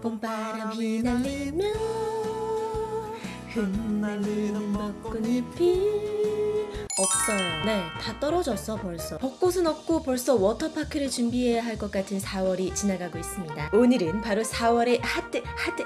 봄바람 휘날리며 흩날리는 벚꽃잎이 없어요. 네, 다 떨어졌어 벌써. 벚꽃은 없고 벌써 워터파크를 준비해야 할 것 같은 4월이 지나가고 있습니다. 오늘은 바로 4월의 핫뜨 핫뜨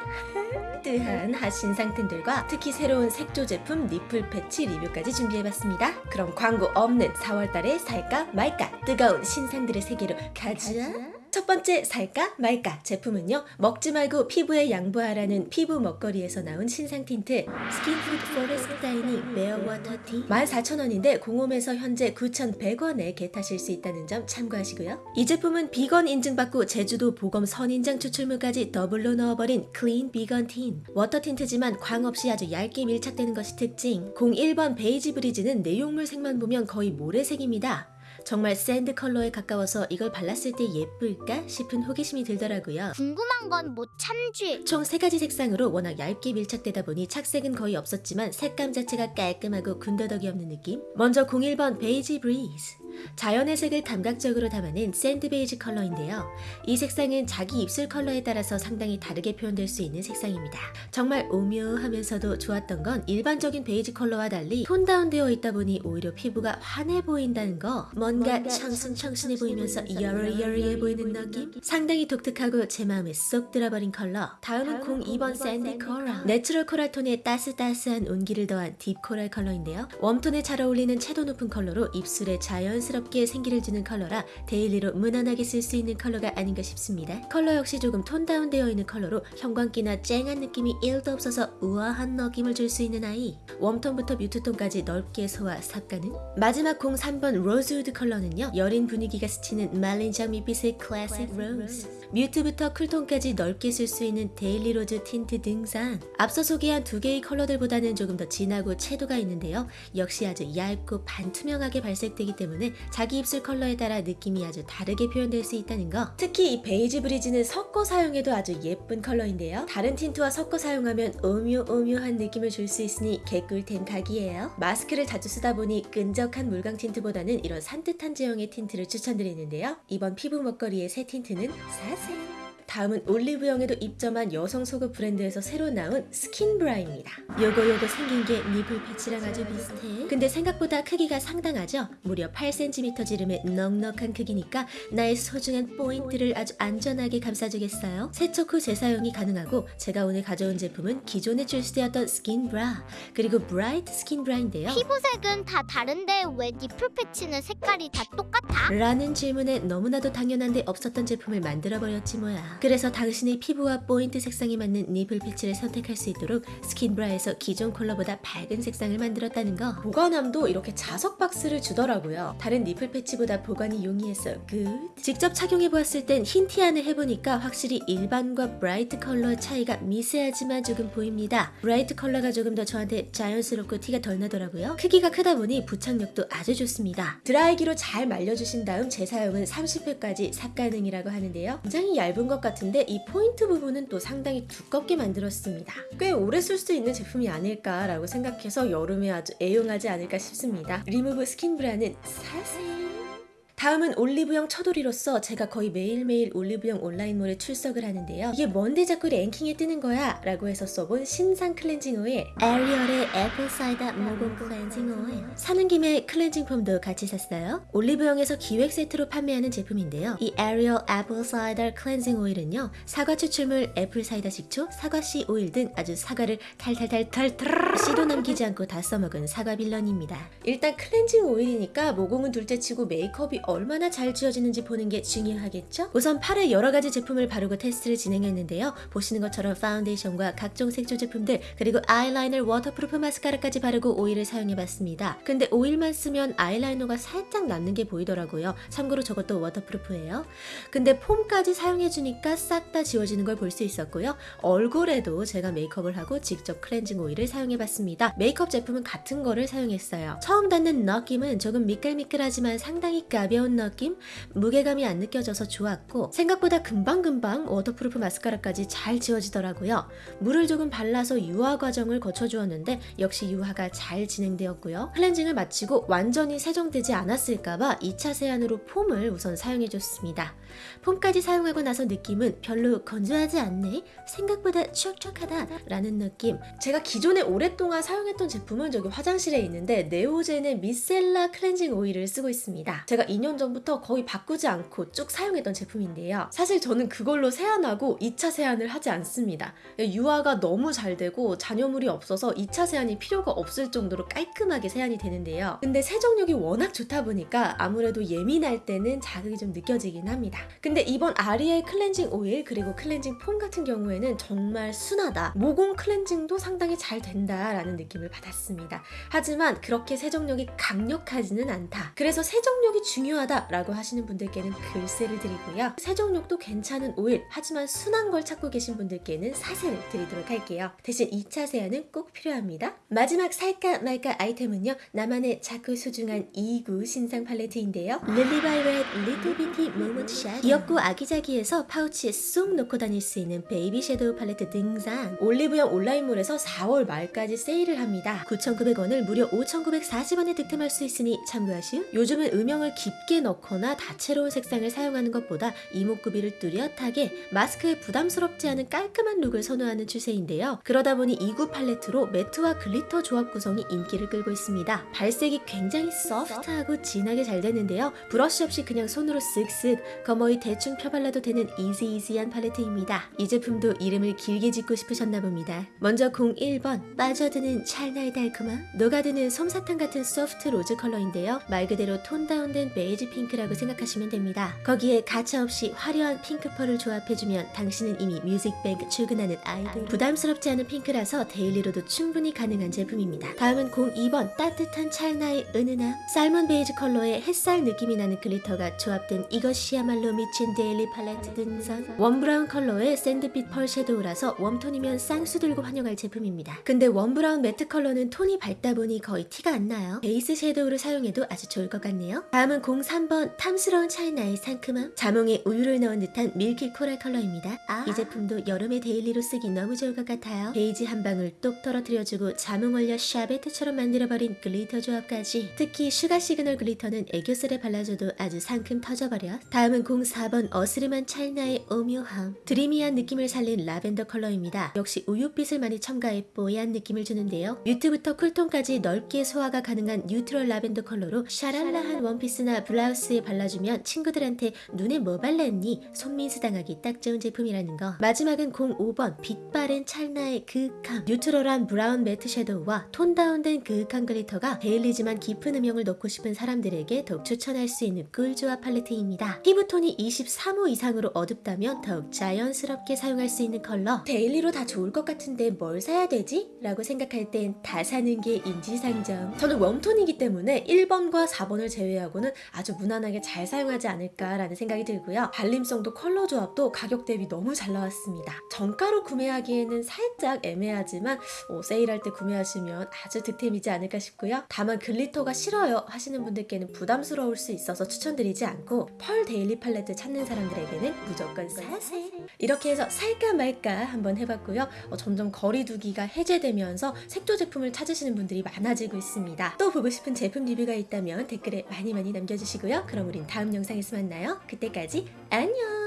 핫뜨한 핫신상템들과 특히 새로운 색조 제품 nipple 패치 리뷰까지 준비해봤습니다. 그럼 광고 없는 4월달에 살까 말까 뜨거운 신상들의 세계로 가자. 첫 번째 살까 말까 제품은요 먹지 말고 피부에 양보하라는 피부 먹거리에서 나온 신상 틴트 스킨푸드 포레스트 다이닝 메어워터 티. 14,000원인데 공홈에서 현재 9,100원에 get하실 수 있다는 점 참고하시고요. 이 제품은 비건 인증받고 제주도 보검 선인장 추출물까지 더블로 넣어버린 clean 비건 틴트. 워터 틴트지만 광 없이 아주 얇게 밀착되는 것이 특징. 01번 베이지 Breeze는 내용물 색만 보면 거의 모래색입니다 정말 sand 컬러에 가까워서 이걸 발랐을 때 예쁠까 싶은 호기심이 들더라고요. 궁금한 건 못 참지. 총 3가지 색상으로 워낙 얇게 밀착되다 보니 착색은 거의 없었지만 색감 자체가 깔끔하고 군더더기 없는 느낌? 먼저 01번 베이지 Breeze 자연의 색을 감각적으로 담아낸 sand 베이지 컬러인데요. 이 색상은 자기 입술 컬러에 따라서 상당히 다르게 표현될 수 있는 색상입니다. 정말 오묘하면서도 좋았던 건 일반적인 베이지 컬러와 달리 톤 다운되어 있다 보니 오히려 피부가 환해 보인다는 거 뭔가 청순청순해 보이면서 여리여리해 보이는 느낌? 상당히 독특하고 제 마음에 쏙 들어버린 컬러 다음은 02번 Sandy Coral natural coral 톤에 따스따스한 온기를 더한 deep coral 컬러인데요. warm톤에 잘 어울리는 채도 높은 컬러로 입술에 자연스럽게 생기를 주는 컬러라 daily로 무난하게 쓸 수 있는 컬러가 아닌가 싶습니다. 컬러 역시 조금 톤 다운되어 있는 컬러로 형광기나 쨍한 느낌이 1도 없어서 우아한 느낌을 줄 수 있는 아이 warm톤부터 mute톤까지 넓게 소화 삽가능 마지막 03번 로즈우드 컬러는요 여린 분위기가 스치는 말린 장미빛의 클래식 rose mute부터 cool톤까지 넓게 쓸 수 있는 daily rose 틴트 등장. 앞서 소개한 두 개의 컬러들보다는 조금 더 진하고 채도가 있는데요. 역시 아주 얇고 반투명하게 발색되기 때문에 자기 입술 컬러에 따라 느낌이 아주 다르게 표현될 수 있다는 거. 특히 이 베이지 Breeze는 섞어 사용해도 아주 예쁜 컬러인데요. 다른 틴트와 섞어 사용하면 오묘오묘한 느낌을 줄 수 있으니 개꿀템 각이에요. 마스크를 자주 쓰다 보니 끈적한 물광 틴트보다는 이런 산뜻한 제형의 틴트를 추천드리는데요. 이번 피부 먹거리의 새 틴트는 사세 다음은 올리브영에도 입점한 여성 속옷 브랜드에서 새로 나온 스킨브라입니다. 요거 요거 생긴 게 nipple 패치랑 아주 비슷해. 근데 생각보다 크기가 상당하죠? 무려 8cm 지름의 넉넉한 크기니까 나의 소중한 포인트를 아주 안전하게 감싸주겠어요. 세척 후 재사용이 가능하고 제가 오늘 가져온 제품은 기존에 출시되었던 스킨브라 그리고 bright 스킨브라인데요. 피부색은 다 다른데 왜 nipple 패치는 색깔이 다 똑같아? 라는 질문에 너무나도 당연한데 없었던 제품을 만들어버렸지 뭐야. 그래서 당신의 피부와 포인트 색상에 맞는 nipple 패치를 선택할 수 있도록 스킨브라에서 기존 컬러보다 밝은 색상을 만들었다는 거. 보관함도 이렇게 자석 박스를 주더라고요. 다른 nipple 패치보다 보관이 용이해서 굿. 직접 착용해보았을 땐 흰 티 안을 해보니까 확실히 일반과 bright 컬러의 차이가 미세하지만 조금 보입니다. bright 컬러가 조금 더 저한테 자연스럽고 티가 덜 나더라고요. 크기가 크다 보니 부착력도 아주 좋습니다. 드라이기로 잘 말려주신 다음 재사용은 30회까지 삽 가능이라고 하는데요. 굉장히 얇은 것 같은데 이 포인트 부분은 또 상당히 두껍게 만들었습니다. 꽤 오래 쓸 수 있는 제품이 아닐까라고 생각해서 여름에 아주 애용하지 않을까 싶습니다. 리무브 스킨브라는 사세요. 다음은 올리브영 처돌이로서 제가 거의 매일매일 올리브영 온라인몰에 출석을 하는데요. 이게 뭔데 자꾸 랭킹에 뜨는 거야? 라고 해서 써본 신상 클렌징 오일 에리얼의 Apple Cider 모공 클렌징 오일 사는 김에 클렌징 폼도 같이 샀어요. 올리브영에서 기획 세트로 판매하는 제품인데요. 이 에리얼 Apple Cider 클렌징 오일은요. 사과 추출물, apple cider 식초, 사과씨 오일 등 아주 사과를 탈탈탈탈탈 씨도 남기지 않고 다 써먹은 사과 빌런입니다. 일단 클렌징 오일이니까 모공은 둘째치고 메이크업이 얼마나 잘 지워지는지 보는 게 중요하겠죠? 우선 팔에 여러 가지 제품을 바르고 테스트를 진행했는데요. 보시는 것처럼 파운데이션과 각종 색조 제품들 그리고 아이라이너 waterproof 마스카라까지 바르고 오일을 사용해봤습니다. 근데 오일만 쓰면 아이라이너가 살짝 남는 게 보이더라고요. 참고로 저것도 waterproof예요. 근데 폼까지 사용해주니까 싹 다 지워지는 걸 볼 수 있었고요. 얼굴에도 제가 메이크업을 하고 직접 클렌징 오일을 사용해봤습니다. 메이크업 제품은 같은 거를 사용했어요. 처음 닿는 느낌은 조금 미끌미끌하지만 상당히 가벼운 가벼운 느낌, 무게감이 안 느껴져서 좋았고 생각보다 금방금방 waterproof 마스카라까지 잘 지워지더라고요. 물을 조금 발라서 유화 과정을 거쳐주었는데 역시 유화가 잘 진행되었고요. 클렌징을 마치고 완전히 세정되지 않았을까봐 2차 세안으로 폼을 우선 사용해줬습니다. 폼까지 사용하고 나서 느낌은 별로 건조하지 않네? 생각보다 촉촉하다 라는 느낌 제가 기존에 오랫동안 사용했던 제품은 저기 화장실에 있는데 네오젠의 미셀라 클렌징 오일을 쓰고 있습니다 제가 2년 전부터 거의 바꾸지 않고 쭉 사용했던 제품인데요 사실 저는 그걸로 세안하고 2차 세안을 하지 않습니다 유화가 너무 잘 되고 잔여물이 없어서 2차 세안이 필요가 없을 정도로 깔끔하게 세안이 되는데요 근데 세정력이 워낙 좋다 보니까 아무래도 예민할 때는 자극이 좀 느껴지긴 합니다 근데 이번 아리엘 클렌징 오일 그리고 클렌징 폼 같은 경우에는 정말 순하다. 모공 클렌징도 상당히 잘 된다라는 느낌을 받았습니다. 하지만 그렇게 세정력이 강력하지는 않다. 그래서 세정력이 중요 하다 라고 하시는 분들께는 글쎄를 드리고요. 세정력도 괜찮은 오일 하지만 순한 걸 찾고 계신 분들께는 사세를 드리도록 할게요. 대신 2차 세안은 꼭 필요합니다. 마지막 살까 말까 아이템은요. 나만의 작고 소중한 2구 신상 팔레트인데요. 릴리바이레드 리틀 비티 모먼트 샷 귀엽고 아기자기해서 파우치에 쏙 넣고 다닐 수 있는 베이비 섀도우 팔레트 등장 올리브영 온라인몰에서 4월 말까지 세일을 합니다 9,900원을 무려 5,940원에 득템할 수 있으니 참고하시오 요즘은 음영을 깊게 넣거나 다채로운 색상을 사용하는 것보다 이목구비를 뚜렷하게 마스크에 부담스럽지 않은 깔끔한 look을 선호하는 추세인데요 그러다 보니 2구 팔레트로 matte와 glitter 조합 구성이 인기를 끌고 있습니다 발색이 굉장히 소프트하고 진하게 잘 되는데요 브러쉬 없이 그냥 손으로 쓱쓱 거머이 대충 펴발라도 되는 easy easy한 팔레트입니다. 이 제품도 이름을 길게 짓고 싶으셨나 봅니다. 먼저 01번 빠져드는 찰나의 달콤함 녹아드는 솜사탕 같은 soft rose 컬러인데요. 말 그대로 tone down된 베이지 핑크라고 생각하시면 됩니다. 거기에 가차없이 화려한 핑크 pearl을 조합해주면 당신은 이미 뮤직뱅크 출근하는 아이돌 부담스럽지 않은 핑크라서 daily로도 충분히 가능한 제품입니다. 다음은 02번 따뜻한 찰나의 은은함 salmon 베이지 컬러에 햇살 느낌이 나는 glitter가 조합된 이것이야말로 미친 daily 팔레트 등장 warm brown 컬러의 샌드빛 pearl 섀도우라서 warm tone이면 쌍수 들고 환영할 제품입니다. 근데 warm brown matte 컬러는 톤이 밝다 보니 거의 티가 안 나요. 베이스 섀도우를 사용해도 아주 좋을 것 같네요. 다음은 03번 탐스러운 찰나의 상큼함. 자몽에 우유를 넣은 듯한 milky coral 컬러입니다. 이 제품도 여름에 daily로 쓰기 너무 좋을 것 같아요. 베이지 한 방울 똑 떨어뜨려주고 자몽 얼려 샤베트처럼 만들어버린 glitter 조합까지. 특히 sugar signal glitter는 애교살에 발라줘도 아주 상큼 터져버려. 다음은 04번 어스름한 찰나의 오묘함. dreamy한 느낌을 살린 라벤더 컬러입니다. 역시 우유빛을 많이 첨가해 뽀얀 느낌을 주는데요. mute부터 cool tone까지 넓게 소화가 가능한 neutral 라벤더 컬러로 샤랄라한 원피스나 블라우스에 발라주면 친구들한테 눈에 뭐 발랐니? 손민수 당하기 딱 좋은 제품이라는 거. 마지막은 05번 빛 바랜 찰나의 그윽함. neutral한 brown matte 섀도우와 tone down된 그윽한 glitter가 daily지만 깊은 음영을 넣고 싶은 사람들에게 더욱 추천할 수 있는 꿀조합 팔레트입니다. 피부톤이 23호 이상으로 어둡다면 더욱 자연스럽게 사용할 수 있는 컬러. daily로 다 좋을 것 같은데 뭘 사야 되지? 라고 생각할 땐 다 사는 게 인지상정. 저는 warm tone이기 때문에 1번과 4번을 제외하고는 아주 무난하게 잘 사용하지 않을까라는 생각이 들고요. 발림성도 컬러 조합도 가격 대비 너무 잘 나왔습니다. 정가로 구매하기에는 살짝 애매하지만 어, 세일할 때 구매하시면 아주 득템이지 않을까 싶고요. 다만 glitter가 싫어요 하시는 분들께는 부담스러울 수 있어서 추천드리지 않고 pearl daily 팔레트 찾는 사람들에게는 무조건 사세. 이렇게 해서 살까 말까 한번 해봤고요. 어, 점점 거리 두기가 해제되면서 색조 제품을 찾으시는 분들이 많아지고 있습니다. 또 보고 싶은 제품 리뷰가 있다면 댓글에 많이 많이 남겨 주시고요. 그럼 우린 다음 영상에서 만나요. 그때까지 안녕!